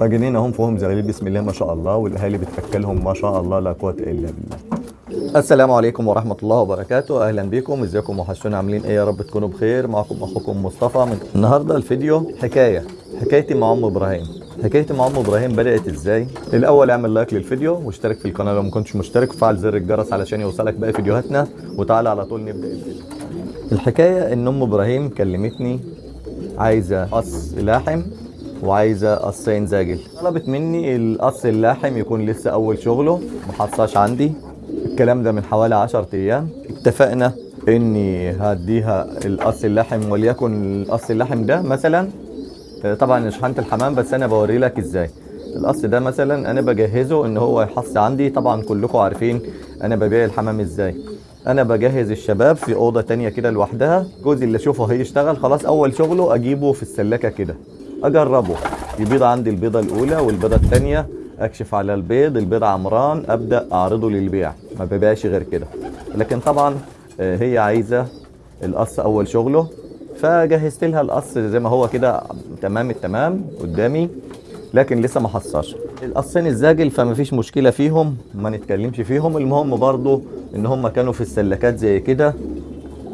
طاجنين اهم فيهم زغاليل بسم الله ما شاء الله والاهالي بتاكلهم ما شاء الله لا قوة إلا بالله. السلام عليكم ورحمة الله وبركاته. أهلا بكم إزيكم وحشونا عاملين إيه؟ يا رب تكونوا بخير. معكم أخوكم مصطفى. من النهاردة الفيديو حكاية حكايتي مع أم إبراهيم. حكايتي مع أم إبراهيم بدأت إزاي؟ الأول اعمل لايك للفيديو واشترك في القناة لو ما كنتش مشترك. وفعل زر الجرس علشان يوصلك باقي فيديوهاتنا. وتعالى على طول نبدأ الفيديو. الحكاية إن أم إبراهيم كلمتني عايزة قص لاحم وعايزة قصين زاجل طلبت مني القص اللاحم يكون لسه أول شغله محصاش عندي. الكلام ده من حوالي 10 أيام. اتفقنا إني هديها القص اللحم وليكن القص اللحم ده مثلا طبعا شحنة الحمام بس أنا بوري لك إزاي. القص ده مثلا أنا بجهزه إن هو يحص عندي. طبعا كلكم عارفين أنا ببيع الحمام إزاي. أنا بجهز الشباب في أوضة تانية كده لوحدها. جوزي اللي أشوفه هيشتغل خلاص أول شغله أجيبه في السلاكه كده. أجربه. يبيض عندي البيضة الأولى والبيضة الثانية. أكشف على البيض. البيض عمران. أبدأ أعرضه للبيع. ما ببيعش غير كده. لكن طبعا هي عايزة القص أول شغله. فجهزت لها القص زي ما هو كده. تمام التمام قدامي. لكن لسه ما حصاش القصين الزاجل فما فيش مشكلة فيهم. ما نتكلمش فيهم. المهم برضو إن هم كانوا في السلكات زي كده.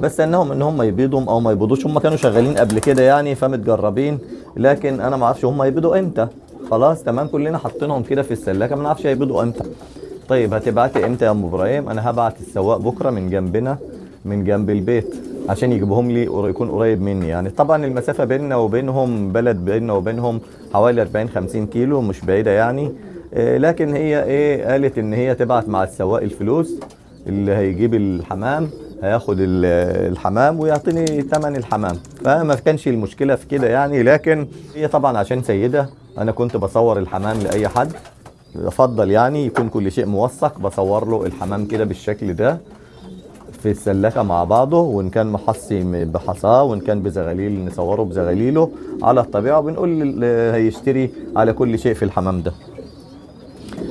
بس إنهم إن هم يبيضوا أو ما يبيضوش. هم كانوا شغالين قبل كده يعني. فمتجربين. لكن أنا ما أعرفش هم يبيضوا إمتى. خلاص تمام. كلنا حاطينهم كده في السلاكه ما نعرفش هيبيضوا إمتى. طيب هتبعتي إمتى يا ام إبراهيم؟ أنا هبعت السواق بكرة من جنبنا من جنب البيت عشان يجيبهم لي يكون قريب مني يعني. طبعا المسافة بيننا وبينهم بلد بيننا وبينهم حوالي 40 50 كيلو مش بعيدة يعني. إيه لكن هي إيه؟ قالت إن هي تبعت مع السواق الفلوس اللي هيجيب الحمام. هياخد الحمام ويعطيني ثمن الحمام. فما كانش المشكلة في كده يعني لكن هي طبعا عشان سيدة أنا كنت بصور الحمام لأي حد. افضل يعني يكون كل شيء موثق بصور له الحمام كده بالشكل ده في السلاكه مع بعضه وإن كان محصي بحصاه وإن كان بزغاليل نصوره بزغاليله على الطبيعة وبنقول هيشتري على كل شيء في الحمام ده.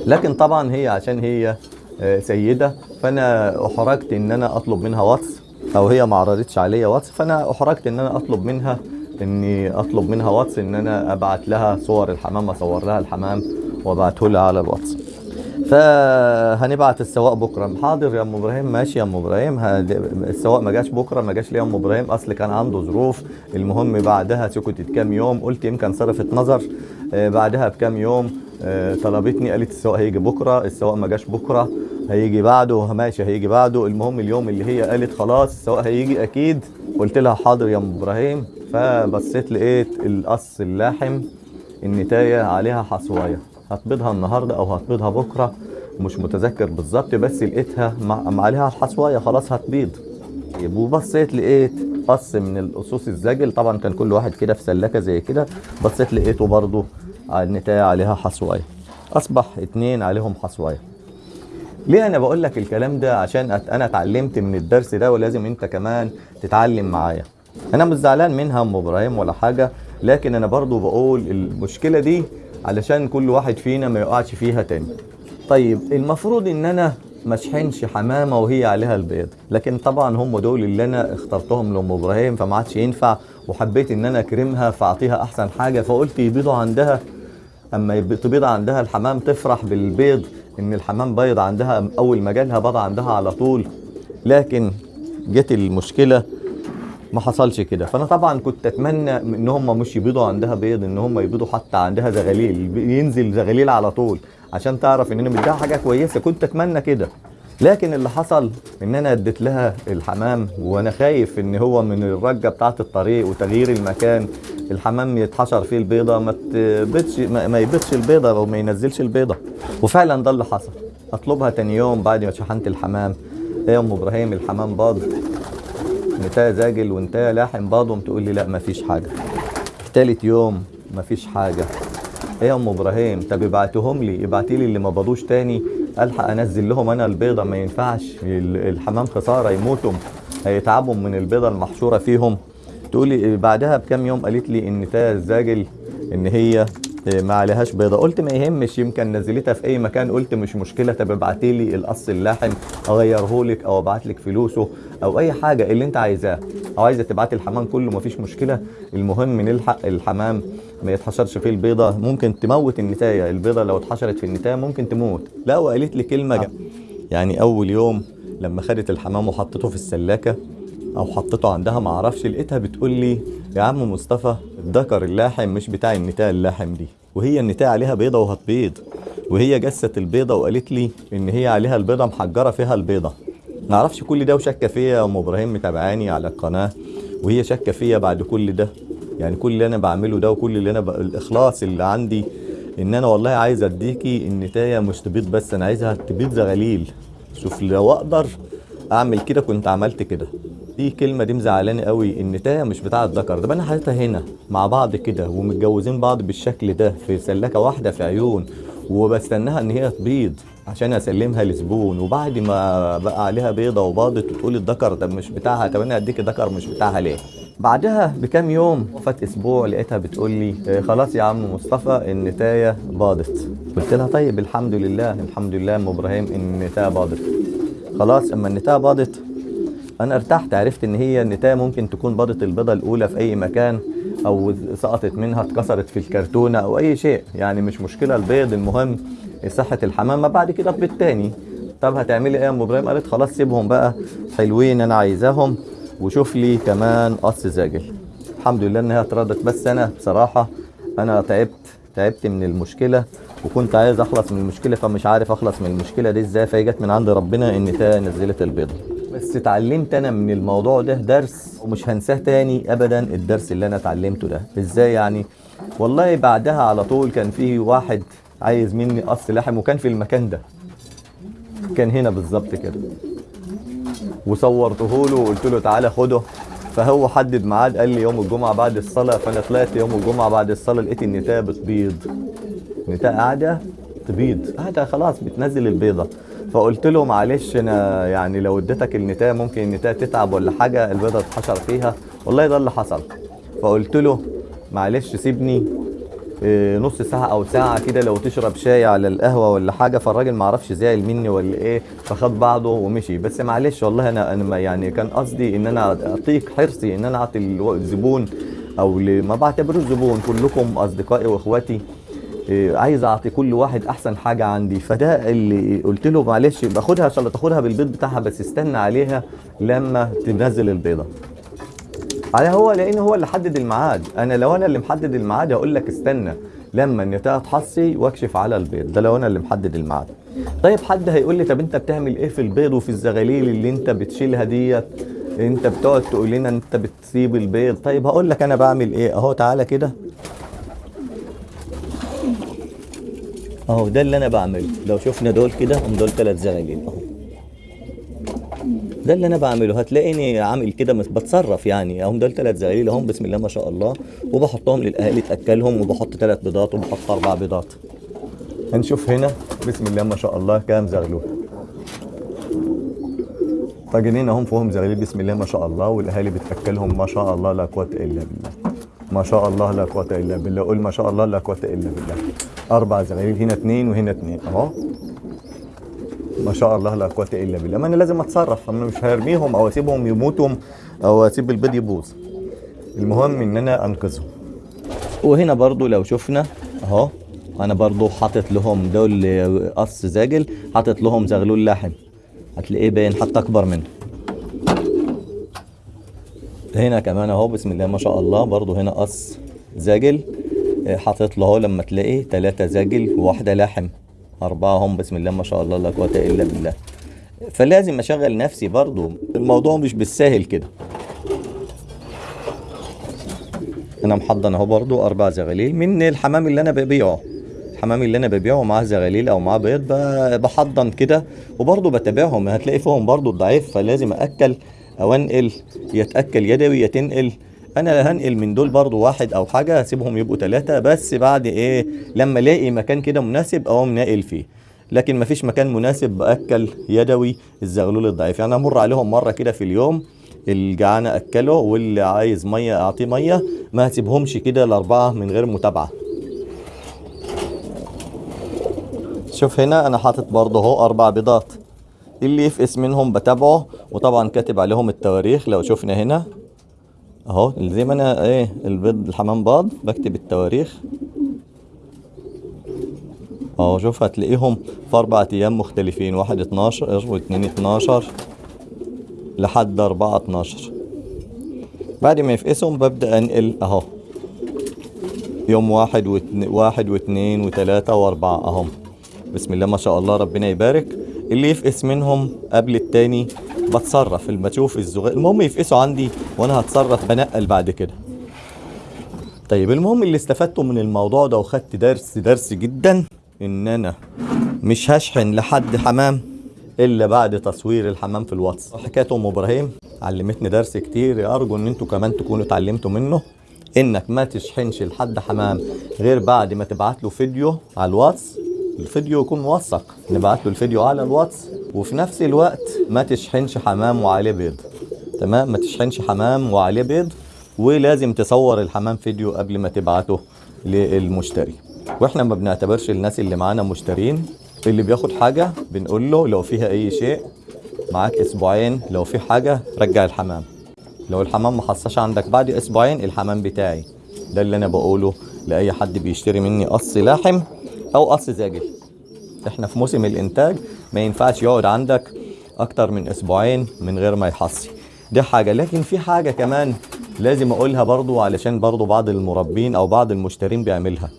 لكن طبعا هي عشان هي سيدة فأنا أحرجت إن أنا أطلب منها واتس أو هي ما عرضتش عليا واتس فأنا أحرجت إن أنا أطلب منها إني أطلب منها واتس إن أنا أبعت لها صور الحمام أصور لها الحمام وأبعته لها على الواتس. فهنبعت السواق بكرة. حاضر يا أم إبراهيم. ماشي يا أم إبراهيم. السواق ما جاش بكرة ما جاش ليه يا أم إبراهيم؟ أصل كان عنده ظروف. المهم بعدها سكتت كام يوم. قلت يمكن صرفت نظر. بعدها بكام يوم طلبتني قالت السواق هيجي بكرة. السواق ما جاش بكرة. هيجي بعده ماشي هيجي بعده. المهم اليوم اللي هي قالت خلاص السواق هيجي أكيد. قلت لها حاضر يا أم إبراهيم. فبصيت لقيت القص اللاحم النتاية عليها حصواية. هتبيضها النهارده أو هتبيضها بكرة مش متذكر بالظبط بس لقيتها مع عليها الحصوايه خلاص هتبيض. وبصيت لقيت قص من القصوص الزاجل طبعا كان كل واحد كده في سلاكه زي كده. بصيت لقيته برضو النتاية عليها حصواية. أصبح اتنين عليهم حصواية. ليه أنا بقول لك الكلام ده؟ عشان أنا اتعلمت من الدرس ده ولازم أنت كمان تتعلم معايا. أنا مش زعلان منها ام إبراهيم ولا حاجة لكن أنا برضو بقول المشكلة دي علشان كل واحد فينا ما يقعش فيها تاني. طيب المفروض إن أنا ما أشحنش حمامة وهي عليها البيض لكن طبعا هم دول اللي أنا اخترتهم لأم إبراهيم فما عادش ينفع وحبيت إن أنا أكرمها فأعطيها أحسن حاجة فقلت يبيضوا عندها. أما تبيض عندها الحمام تفرح بالبيض إن الحمام بيض عندها أول ما جالها بيض عندها على طول لكن جت المشكلة ما حصلش كده. فأنا طبعا كنت أتمنى إن هم مش يبيضوا عندها بيض إن هم يبيضوا حتى عندها زغاليل ينزل زغاليل على طول عشان تعرف إن أنا مديها حاجة كويسة. كنت أتمنى كده. لكن اللي حصل إن أنا أديت لها الحمام وأنا خايف إن هو من الرجة بتاعه الطريق وتغيير المكان الحمام يتحشر فيه البيضة ما تبيضش ما يبيضش البيضة أو ما ينزلش البيضة. وفعلا ده اللي حصل. أطلبها تاني يوم بعد ما شحنت الحمام. يا أم إبراهيم الحمام باض نتايا زاجل وانتايا لاحم باضهم تقول لي لا مفيش حاجة. تالت يوم مفيش حاجة. إيه يا أم إبراهيم طب ابعتهم لي ابعتي لي اللي ما باضوش تاني. ألحق أنزل لهم أنا البيضة ما ينفعش. الحمام خسارة يموتوا. هيتعبوا من البيضة المحشورة فيهم. تقولي بعدها بكام يوم قالت لي إن تايا الزاجل إن هي ما عليهاش بيضة. قلت ما يهمش يمكن نزلتها في أي مكان. قلت مش مشكلة. طب ابعتي لي القص اللاحم أغيره لك أو أبعت لك فلوسه أو أي حاجة اللي أنت عايزاه. أو عايزة تبعتي الحمام كله مفيش مشكلة. المهم نلحق الحمام ما يتحشرش فيه البيضة. ممكن تموت النتاية. البيضة لو اتحشرت في النتاية ممكن تموت. لا وقالت لي كلمة يعني أول يوم لما خدت الحمام وحطته في السلاكة أو حطيته عندها ما أعرفش لقيتها بتقول لي يا عم مصطفى الذكر اللاحم مش بتاع النتاية اللاحم دي. وهي النتايه عليها بيضة وهتبيض وهي جست البيضة وقالت لي إن هي عليها البيضة محجرة فيها البيضة. ما أعرفش كل ده وشاكه فيا يا أم إبراهيم متابعاني على القناة. وهي شاكه فيا بعد كل ده. يعني كل اللي أنا بعمله ده وكل اللي أنا ب... الإخلاص اللي عندي إن أنا والله عايز أديكي النتايه مش تبيض بس أنا عايزها تبيض زغاليل شوف لو أقدر أعمل كده كنت عملت كده. دي كلمة دي مزعلاني قوي النتايه مش بتاع الذكر ده. أنا حاططها هنا مع بعض كده ومتجوزين بعض بالشكل ده في سلاكة واحدة في عيون وبستناها إن هي تبيض عشان أسلمها لزبون. وبعد ما بقى عليها بيضة وباضت وتقول الذكر ده مش بتاعها طب أنا اديك الذكر مش بتاعها ليه؟ بعدها بكام يوم فات أسبوع لقيتها بتقول لي "آه، خلاص يا عم مصطفى النتايه باضت. قلت لها طيب الحمد لله الحمد لله أم إبراهيم النتايه باضت. خلاص أما النتايه باضت أنا ارتحت عرفت إن هي النتاية ممكن تكون باضت البيضة الأولى في أي مكان أو سقطت منها اتكسرت في الكرتونة أو أي شيء. يعني مش مشكلة البيض المهم صحة الحمام. ما بعد كده بيض تاني طب هتعملي إيه يا أم إبراهيم؟ قالت خلاص سيبهم بقى. حلوين أنا عايزاهم. وشوف لي كمان قص زاجل. الحمد لله إنها اتردت بس أنا بصراحة أنا تعبت تعبت من المشكلة وكنت عايز أخلص من المشكلة فمش عارف أخلص من المشكلة دي إزاي. فهي جت من عند ربنا إن نزلت البيضة. بس اتعلمت أنا من الموضوع ده درس ومش هنساه تاني ابدا الدرس اللي أنا اتعلمته ده. إزاي يعني؟ والله بعدها على طول كان في واحد عايز مني قص لحم وكان في المكان ده. كان هنا بالظبط كده. وصورته له وقلت له تعالى خده. فهو حدد ميعاد قال لي يوم الجمعة بعد الصلاة. فأنا طلعت يوم الجمعة بعد الصلاة لقيت النتايه بتبيض. النتايه قاعدة تبيض. قاعدة خلاص بتنزل البيضة. فقلت له معلش أنا يعني لو اديتك النتاية ممكن النتاية تتعب ولا حاجة البيضة تتحشر فيها. والله ده اللي حصل. فقلت له معلش سيبني إيه، نص ساعة أو ساعة كده لو تشرب شاي على القهوة ولا حاجة. فالراجل معرفش زعل مني ولا إيه فخد بعضه ومشي. بس معلش والله أنا أنا يعني كان قصدي إن أنا أعطيك حرصي إن أنا أعطي الزبون أو ما بعتبروش زبون كلكم أصدقائي وإخواتي. عايز أعطي كل واحد أحسن حاجة عندي. فده اللي قلت له معلش باخدها إن شاء الله تاخدها بالبيض بتاعها بس استنى عليها لما تنزل البيضة. على هو لأن هو اللي حدد الميعاد. أنا لو أنا اللي محدد الميعاد هقول لك استنى لما النتايه تحصي واكشف على البيض. ده لو أنا اللي محدد الميعاد. طيب حد هيقول لي طب أنت بتعمل إيه في البيض وفي الزغاليل اللي أنت بتشيلها ديت؟ أنت بتقعد تقول لنا أنت بتسيب البيض. طيب هقول لك أنا بعمل إيه. أهو تعالى كده. اهو ده اللي أنا بعمله. لو شفنا دول كده هم دول ثلاث زغاليل اهو. ده اللي أنا بعمله. هتلاقيني عامل كده بتصرف يعني. هم دول ثلاث زغاليل اهم بسم الله ما شاء الله. وبحطهم للاهالي تاكلهم وبحط ثلاث بيضات وبحط أربع بيضات. هنشوف هنا بسم الله ما شاء الله كام زغلول. طاجنين اهم فيهم زغاليل بسم الله ما شاء الله. والأهالي بتأكلهم ما شاء الله لا قوة إلا بالله. ما شاء الله لا قوة إلا بالله. قول ما شاء الله لا قوة إلا بالله. أربع زغاليل هنا اثنين وهنا اثنين. أهو. ما شاء الله لا قوة إلا بالله. ما أنا لازم أتصرف. أنا مش هرميهم أو أسيبهم يموتوا أو أسيب البيض يبوظ. المهم إن أنا أنقذهم. وهنا برضو لو شفنا أهو. أنا برضو حاطط لهم دول قص زاجل حاطط لهم زغلول لاحم هتلاقيه باين حتى أكبر منه. هنا كمان أهو بسم الله ما شاء الله برضو هنا قص زاجل. آه، حاطط له اهو لما تلاقيه ثلاثة زاجل وواحدة لاحم أربعة هم بسم الله ما شاء الله لا قوة إلا بالله. فلازم أشغل نفسي برضو. الموضوع مش بالساهل كده. أنا محضن أهو برضو أربع زغاليل من الحمام اللي أنا ببيعه. الحمام اللي أنا ببيعه معاه زغاليل أو معاه بيض بحضن كده وبرضو بتابعهم. هتلاقي فيهم برضو الضعيف فلازم أكل أو أنقل يتأكل يدوي يتنقل. أنا هنقل من دول برضو واحد أو حاجة هسيبهم يبقوا ثلاثة بس بعد إيه لما ألاقي مكان كده مناسب أقوم ناقل فيه. لكن مفيش مكان مناسب بأكل يدوي الزغلول الضعيف. يعني أمر عليهم مرة كده في اليوم الجعان أكله واللي عايز مية أعطيه مية ما هسيبهمش كده الأربعة من غير متابعة. شوف هنا أنا حاطط برضه أهو أربع بيضات. اللي يفقس منهم بتابعه وطبعا كاتب عليهم التواريخ لو شفنا هنا. اهو زي ما أنا إيه البيض الحمام باض بكتب التواريخ. اهو شوف هتلاقيهم في أربع أيام مختلفين واحد اتناشر واتنين اتناشر لحد أربعة اتناشر. بعد ما يفقسهم ببدأ انقل اهو. يوم واحد واتنين واحد واثنين وثلاثة واربعة اهم بسم الله ما شاء الله ربنا يبارك. اللي يفقس منهم قبل التاني بتصرف اللي بشوف الزغال. المهم يفقسوا عندي وأنا هتصرف بنقل بعد كده. طيب المهم اللي استفدته من الموضوع ده وخدت درس درس جدا إن أنا مش هشحن لحد حمام إلا بعد تصوير الحمام في الواتس. حكايه أم إبراهيم علمتني درس كتير. أرجو إن أنتوا كمان تكونوا اتعلمتوا منه. إنك ما تشحنش لحد حمام غير بعد ما تبعت له فيديو على الواتس. الفيديو يكون موثق. نبعت له الفيديو على الواتس. وفي نفس الوقت ما تشحنش حمام وعليه بيض. تمام؟ ما تشحنش حمام وعليه بيض ولازم تصور الحمام فيديو قبل ما تبعته للمشتري. وإحنا ما بنعتبرش الناس اللي معانا مشترين. اللي بياخد حاجة بنقول له لو فيها أي شيء معاك أسبوعين لو في حاجة رجع الحمام. لو الحمام ما حصلش عندك بعد أسبوعين الحمام بتاعي. ده اللي أنا بقوله لأي حد بيشتري مني قص لاحم أو قص زاجل. إحنا في موسم الإنتاج ما ينفعش يقعد عندك أكتر من أسبوعين من غير ما يحصي. دي حاجة. لكن في حاجة كمان لازم أقولها برضو علشان برضو بعض المربين أو بعض المشترين بيعملها.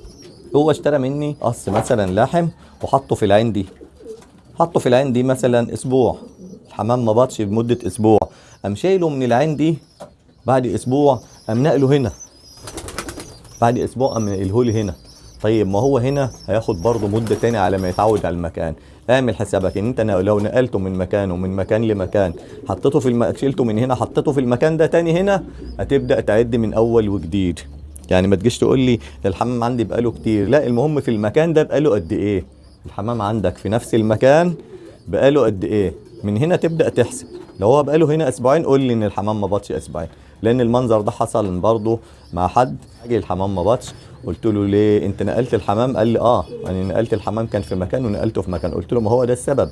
هو اشترى مني قص مثلا لاحم وحطه في العين دي. حطه في العين دي مثلا أسبوع. الحمام ما بطش لمدة أسبوع. قام شايله من العين دي بعد أسبوع قام نقله هنا. بعد أسبوع قام نقله لي هنا. طيب ما هو هنا هياخد برضه مدة تاني على ما يتعود على المكان. اعمل حسابك ان انت لو نقلته من مكانه من مكان لمكان حطيته في الم... شلته من هنا حطيته في المكان ده تاني هنا هتبدأ تعد من أول وجديد. يعني ما تجيش تقول لي الحمام عندي بقاله كتير. لا المهم في المكان ده بقاله قد إيه؟ الحمام عندك في نفس المكان بقاله قد إيه؟ من هنا تبدأ تحسب. لو هو بقاله هنا أسبوعين قول لي إن الحمام ما بطش أسبوعين. لأن المنظر ده حصل برضه مع حد. أجي الحمام ما بطش. قلت له ليه؟ انت نقلت الحمام؟ قال لي آه يعني نقلت الحمام كان في مكان ونقلته في مكان. قلت له ما هو ده السبب.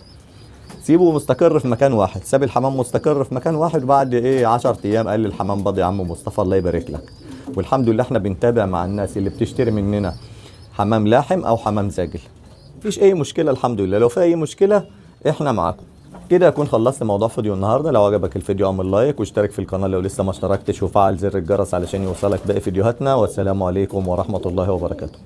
سيبه مستقر في مكان واحد. ساب الحمام مستقر في مكان واحد بعد إيه؟ 10 أيام قال لي الحمام بضي يا عم مصطفى الله يبارك لك. والحمد لله إحنا بنتابع مع الناس اللي بتشتري مننا حمام لاحم أو حمام زاجل مفيش أي مشكلة الحمد لله. لو في أي مشكلة إحنا معاكم. كده اكون خلصت موضوع فيديو النهارده. لو عجبك الفيديو اعمل لايك واشترك في القناة لو لسه ما اشتركتش وفعل زر الجرس علشان يوصلك باقي فيديوهاتنا. والسلام عليكم ورحمة الله وبركاته.